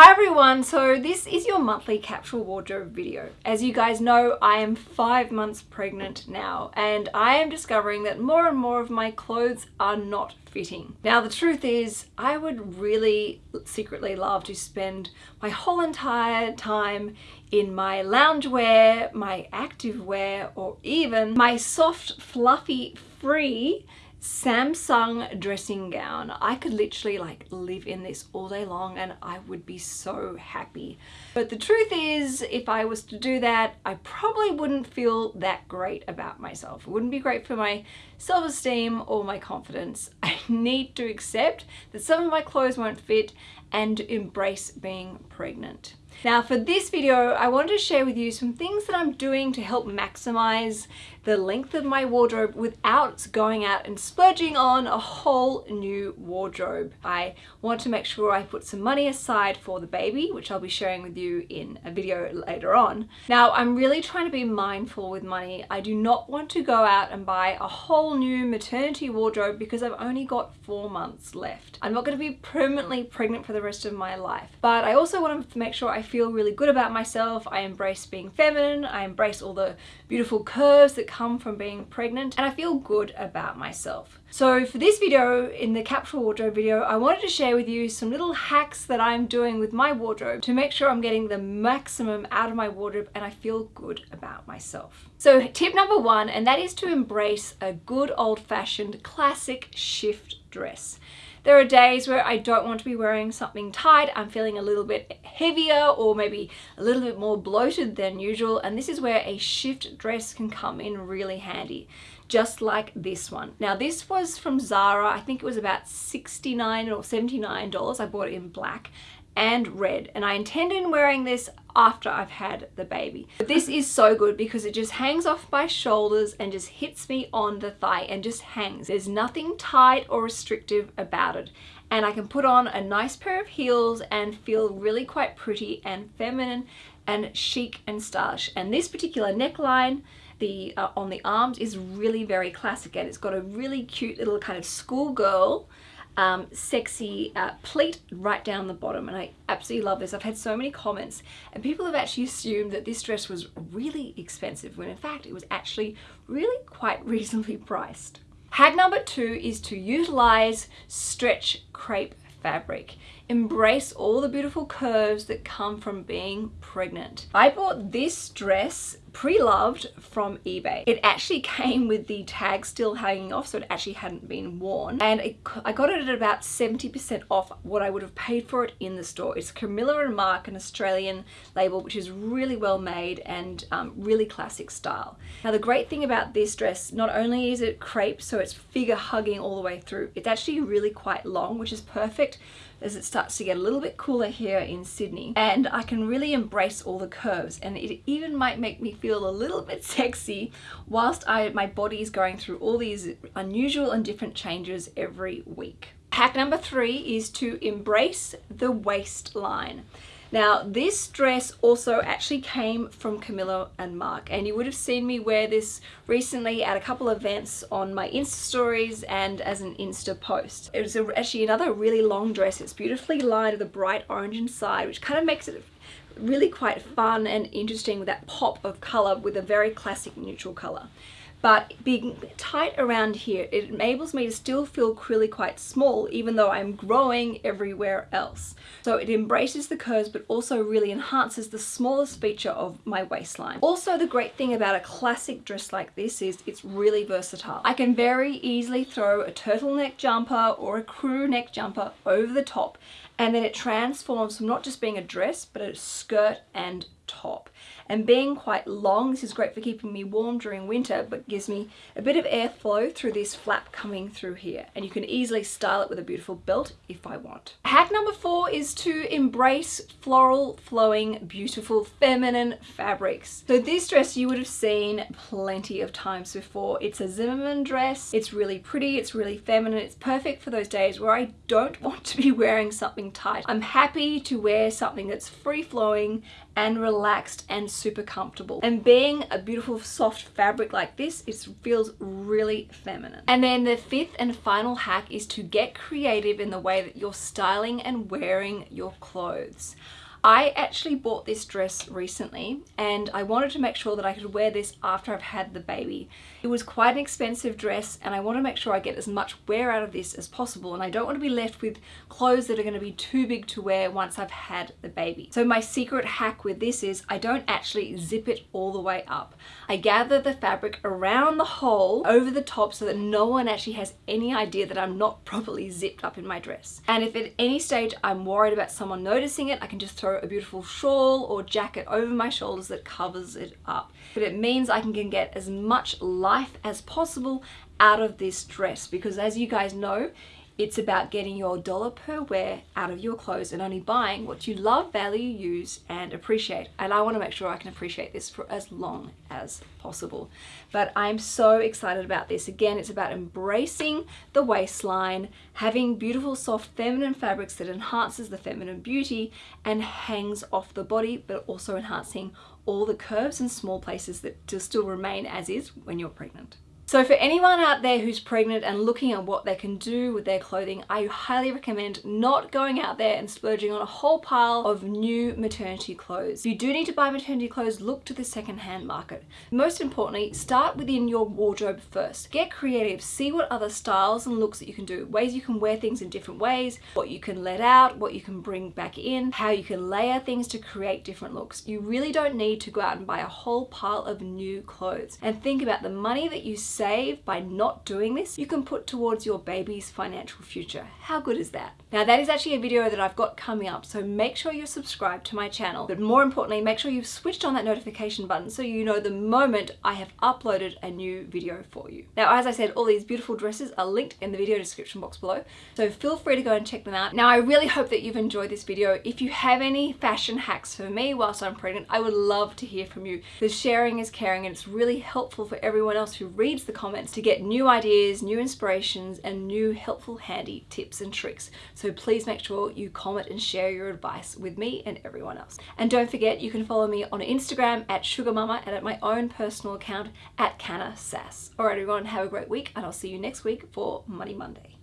Hi everyone, so this is your monthly capsule wardrobe video. As you guys know, I am five months pregnant now and I am discovering that more and more of my clothes are not fitting. Now the truth is, I would really secretly love to spend my whole entire time in my loungewear, my activewear, or even my soft, fluffy, free Samsung dressing gown. I could literally like live in this all day long and I would be so happy. But the truth is, if I was to do that, I probably wouldn't feel that great about myself. It wouldn't be great for my self-esteem or my confidence. I need to accept that some of my clothes won't fit and embrace being pregnant. Now for this video, I wanted to share with you some things that I'm doing to help maximize the length of my wardrobe without going out and splurging on a whole new wardrobe. I want to make sure I put some money aside for the baby, which I'll be sharing with you in a video later on. Now, I'm really trying to be mindful with money. I do not want to go out and buy a whole new maternity wardrobe because I've only got four months left. I'm not going to be permanently pregnant for the rest of my life, but I also want to make sure I feel really good about myself. I embrace being feminine. I embrace all the beautiful curves that come from being pregnant and I feel good about myself. So for this video, in the capsule wardrobe video, I wanted to share with you some little hacks that I'm doing with my wardrobe to make sure I'm getting the maximum out of my wardrobe and I feel good about myself. So tip number one, and that is to embrace a good old-fashioned classic shift dress. There are days where I don't want to be wearing something tight, I'm feeling a little bit heavier or maybe a little bit more bloated than usual and this is where a shift dress can come in really handy just like this one. Now this was from Zara, I think it was about 69 or $79. I bought it in black and red and I intend on wearing this after I've had the baby. But this is so good because it just hangs off my shoulders and just hits me on the thigh and just hangs. There's nothing tight or restrictive about it and I can put on a nice pair of heels and feel really quite pretty and feminine and chic and stylish. And this particular neckline the uh, on the arms is really very classic and it's got a really cute little kind of schoolgirl um, sexy uh, pleat right down the bottom and I absolutely love this. I've had so many comments and people have actually assumed that this dress was really expensive when in fact it was actually really quite reasonably priced. Hack number two is to utilize stretch crepe fabric. Embrace all the beautiful curves that come from being pregnant. I bought this dress pre-loved from eBay. It actually came with the tag still hanging off so it actually hadn't been worn and it, I got it at about 70% off what I would have paid for it in the store. It's Camilla and Marc, an Australian label which is really well made and um, really classic style. Now the great thing about this dress, not only is it crepe so it's figure hugging all the way through, it's actually really quite long which is perfect as it starts to get a little bit cooler here in Sydney and I can really embrace all the curves and it even might make me feel a little bit sexy whilst I, my body is going through all these unusual and different changes every week. Hack number three is to embrace the waistline. Now this dress also actually came from Camilla and Marc and you would have seen me wear this recently at a couple events on my Insta stories and as an Insta post. It was actually another really long dress. It's beautifully lined with a bright orange inside which kind of makes it really quite fun and interesting with that pop of colour with a very classic neutral colour but being tight around here it enables me to still feel really quite small even though I'm growing everywhere else. So it embraces the curves but also really enhances the smallest feature of my waistline. Also the great thing about a classic dress like this is it's really versatile. I can very easily throw a turtleneck jumper or a crew neck jumper over the top and then it transforms from not just being a dress but a skirt and top and being quite long this is great for keeping me warm during winter but gives me a bit of airflow through this flap coming through here and you can easily style it with a beautiful belt if I want. Hack number four is to embrace floral flowing beautiful feminine fabrics. So this dress you would have seen plenty of times before. It's a Zimmermann dress. It's really pretty. It's really feminine. It's perfect for those days where I don't want to be wearing something tight. I'm happy to wear something that's free flowing and relaxed and super comfortable. And being a beautiful soft fabric like this, it feels really feminine. And then the fifth and final hack is to get creative in the way that you're styling and wearing your clothes. I actually bought this dress recently and I wanted to make sure that I could wear this after I've had the baby. It was quite an expensive dress and I want to make sure I get as much wear out of this as possible and I don't want to be left with clothes that are going to be too big to wear once I've had the baby. So my secret hack with this is I don't actually zip it all the way up. I gather the fabric around the hole over the top so that no one actually has any idea that I'm not properly zipped up in my dress. And if at any stage I'm worried about someone noticing it, I can just throw throw a beautiful shawl or jacket over my shoulders that covers it up. But it means I can get as much life as possible out of this dress because as you guys know, it's about getting your dollar per wear out of your clothes and only buying what you love, value, use and appreciate. And I want to make sure I can appreciate this for as long as possible. But I'm so excited about this. Again, it's about embracing the waistline, having beautiful soft feminine fabrics that enhances the feminine beauty and hangs off the body, but also enhancing all the curves and small places that still remain as is when you're pregnant. So for anyone out there who's pregnant and looking at what they can do with their clothing, I highly recommend not going out there and splurging on a whole pile of new maternity clothes. If you do need to buy maternity clothes, look to the secondhand market. Most importantly, start within your wardrobe first. Get creative, see what other styles and looks that you can do, ways you can wear things in different ways, what you can let out, what you can bring back in, how you can layer things to create different looks. You really don't need to go out and buy a whole pile of new clothes. And think about the money that you save by not doing this, you can put towards your baby's financial future. How good is that? Now that is actually a video that I've got coming up, so make sure you're subscribed to my channel. But more importantly, make sure you've switched on that notification button so you know the moment I have uploaded a new video for you. Now, as I said, all these beautiful dresses are linked in the video description box below, so feel free to go and check them out. Now, I really hope that you've enjoyed this video. If you have any fashion hacks for me whilst I'm pregnant, I would love to hear from you. The sharing is caring and it's really helpful for everyone else who reads the comments to get new ideas, new inspirations, and new helpful handy tips and tricks. So please make sure you comment and share your advice with me and everyone else. And don't forget, you can follow me on Instagram at Sugar Mama and at my own personal account at Canna Sass. Alright everyone, have a great week and I'll see you next week for Money Monday.